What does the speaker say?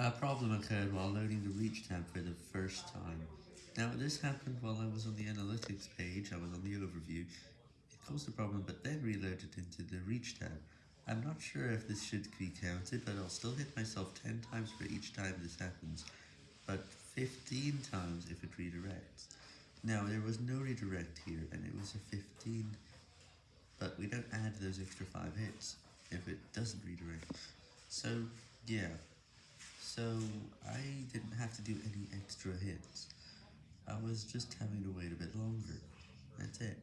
A problem occurred while loading the Reach tab for the first time. Now this happened while I was on the analytics page, I was on the overview, it caused a problem but then reloaded into the Reach tab. I'm not sure if this should be counted, but I'll still hit myself 10 times for each time this happens, but 15 times if it redirects. Now there was no redirect here, and it was a 15, but we don't add those extra 5 hits if it doesn't redirect. So yeah. So, I didn't have to do any extra hits. I was just having to wait a bit longer. That's it.